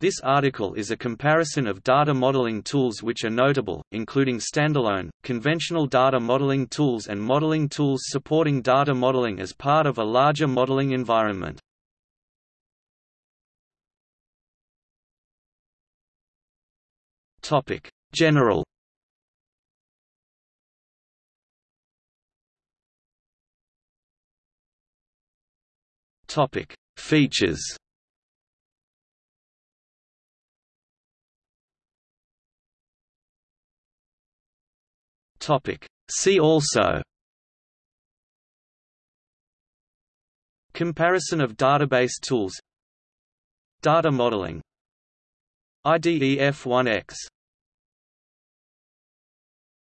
This article is a comparison of data modeling tools which are notable, including standalone, conventional data modeling tools and modeling tools supporting data modeling as part of a larger modeling environment. General. Features Topic. See also Comparison of database tools Data modeling IDEF1X